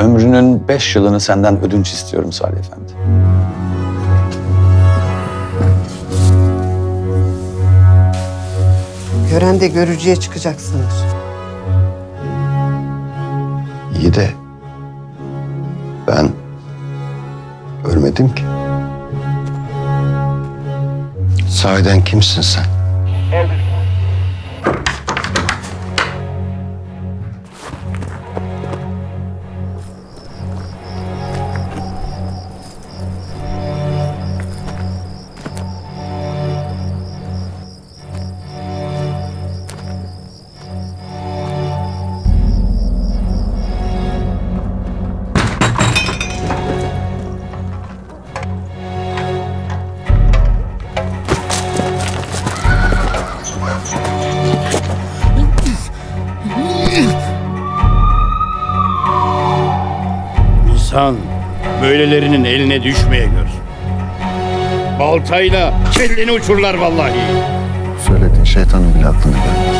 ömrünün beş yılını senden ödünç istiyorum Salih Efendi. Gören de görücüye çıkacak sanır. İyi de ben ölmedim ki. Sahiden kimsin sen? İnsan böylelerinin eline düşmeye gör. Baltayla kelleni uçurlar vallahi. Söylediğin şeytanın bile aklına gelmez.